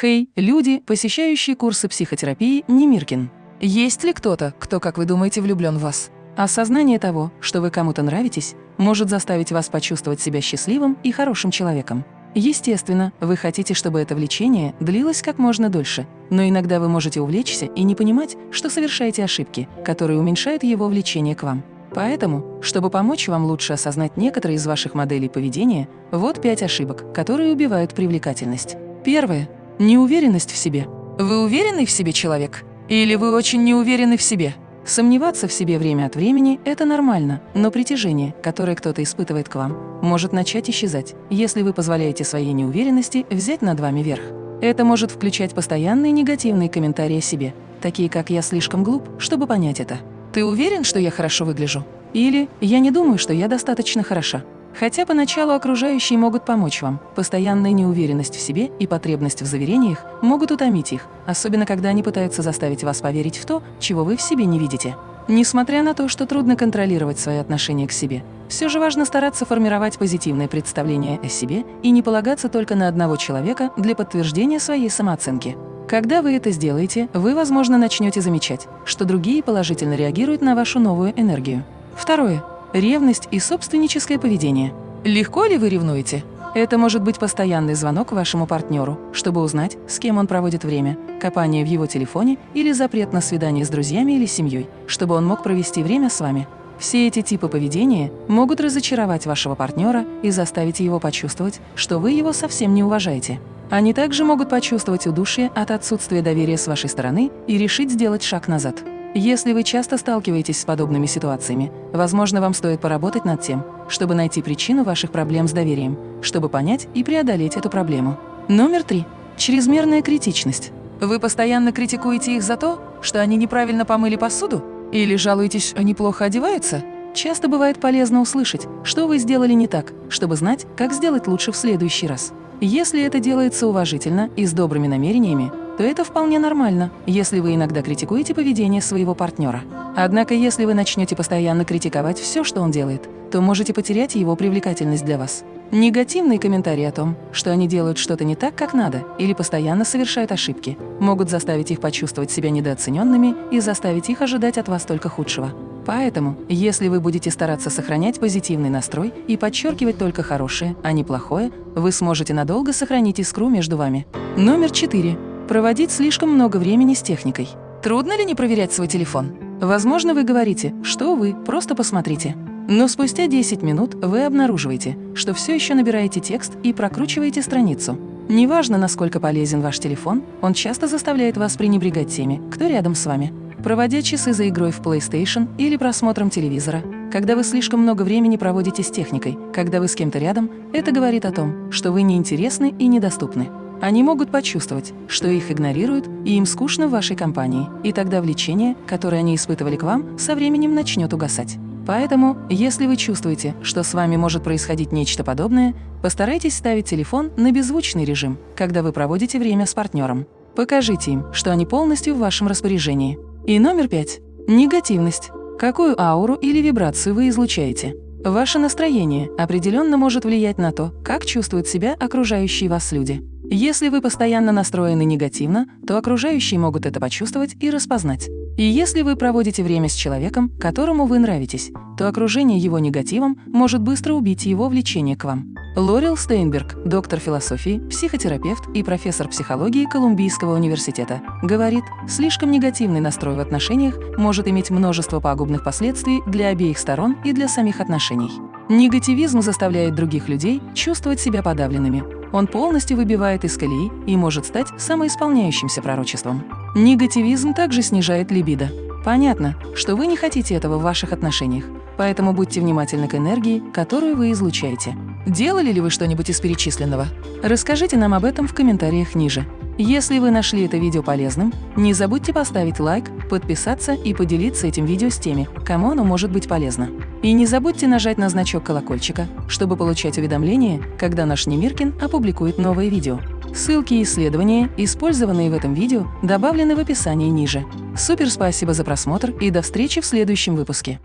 Хей, люди, посещающие курсы психотерапии Немиркин. Есть ли кто-то, кто, как вы думаете, влюблен в вас? Осознание того, что вы кому-то нравитесь, может заставить вас почувствовать себя счастливым и хорошим человеком. Естественно, вы хотите, чтобы это влечение длилось как можно дольше, но иногда вы можете увлечься и не понимать, что совершаете ошибки, которые уменьшают его влечение к вам. Поэтому, чтобы помочь вам лучше осознать некоторые из ваших моделей поведения, вот пять ошибок, которые убивают привлекательность. Первое. Неуверенность в себе. Вы уверенный в себе человек? Или вы очень не уверены в себе? Сомневаться в себе время от времени – это нормально, но притяжение, которое кто-то испытывает к вам, может начать исчезать, если вы позволяете своей неуверенности взять над вами верх. Это может включать постоянные негативные комментарии о себе, такие как «я слишком глуп, чтобы понять это». «Ты уверен, что я хорошо выгляжу?» Или «я не думаю, что я достаточно хороша». Хотя поначалу окружающие могут помочь вам, постоянная неуверенность в себе и потребность в заверениях могут утомить их, особенно когда они пытаются заставить вас поверить в то, чего вы в себе не видите. Несмотря на то, что трудно контролировать свои отношения к себе, все же важно стараться формировать позитивное представление о себе и не полагаться только на одного человека для подтверждения своей самооценки. Когда вы это сделаете, вы, возможно, начнете замечать, что другие положительно реагируют на вашу новую энергию. Второе ревность и собственническое поведение. Легко ли вы ревнуете? Это может быть постоянный звонок вашему партнеру, чтобы узнать, с кем он проводит время, копание в его телефоне или запрет на свидание с друзьями или семьей, чтобы он мог провести время с вами. Все эти типы поведения могут разочаровать вашего партнера и заставить его почувствовать, что вы его совсем не уважаете. Они также могут почувствовать удушье от отсутствия доверия с вашей стороны и решить сделать шаг назад. Если вы часто сталкиваетесь с подобными ситуациями, возможно, вам стоит поработать над тем, чтобы найти причину ваших проблем с доверием, чтобы понять и преодолеть эту проблему. Номер три. Чрезмерная критичность. Вы постоянно критикуете их за то, что они неправильно помыли посуду? Или жалуетесь, они плохо одеваются? Часто бывает полезно услышать, что вы сделали не так, чтобы знать, как сделать лучше в следующий раз. Если это делается уважительно и с добрыми намерениями, то это вполне нормально, если вы иногда критикуете поведение своего партнера. Однако, если вы начнете постоянно критиковать все, что он делает, то можете потерять его привлекательность для вас. Негативные комментарии о том, что они делают что-то не так, как надо, или постоянно совершают ошибки, могут заставить их почувствовать себя недооцененными и заставить их ожидать от вас только худшего. Поэтому, если вы будете стараться сохранять позитивный настрой и подчеркивать только хорошее, а не плохое, вы сможете надолго сохранить искру между вами. Номер четыре проводить слишком много времени с техникой. Трудно ли не проверять свой телефон? Возможно, вы говорите, что вы, просто посмотрите. Но спустя 10 минут вы обнаруживаете, что все еще набираете текст и прокручиваете страницу. Неважно, насколько полезен ваш телефон, он часто заставляет вас пренебрегать теми, кто рядом с вами. Проводя часы за игрой в PlayStation или просмотром телевизора, когда вы слишком много времени проводите с техникой, когда вы с кем-то рядом, это говорит о том, что вы неинтересны и недоступны. Они могут почувствовать, что их игнорируют и им скучно в вашей компании, и тогда влечение, которое они испытывали к вам, со временем начнет угасать. Поэтому, если вы чувствуете, что с вами может происходить нечто подобное, постарайтесь ставить телефон на беззвучный режим, когда вы проводите время с партнером. Покажите им, что они полностью в вашем распоряжении. И номер пять. Негативность. Какую ауру или вибрацию вы излучаете? Ваше настроение определенно может влиять на то, как чувствуют себя окружающие вас люди. Если вы постоянно настроены негативно, то окружающие могут это почувствовать и распознать. И если вы проводите время с человеком, которому вы нравитесь, то окружение его негативом может быстро убить его влечение к вам. Лорел Стейнберг, доктор философии, психотерапевт и профессор психологии Колумбийского университета, говорит, слишком негативный настрой в отношениях может иметь множество пагубных последствий для обеих сторон и для самих отношений. Негативизм заставляет других людей чувствовать себя подавленными, он полностью выбивает из колеи и может стать самоисполняющимся пророчеством. Негативизм также снижает либидо. Понятно, что вы не хотите этого в ваших отношениях, поэтому будьте внимательны к энергии, которую вы излучаете. Делали ли вы что-нибудь из перечисленного? Расскажите нам об этом в комментариях ниже. Если вы нашли это видео полезным, не забудьте поставить лайк, подписаться и поделиться этим видео с теми, кому оно может быть полезно. И не забудьте нажать на значок колокольчика, чтобы получать уведомления, когда наш Немиркин опубликует новое видео. Ссылки и исследования, использованные в этом видео, добавлены в описании ниже. Супер спасибо за просмотр и до встречи в следующем выпуске.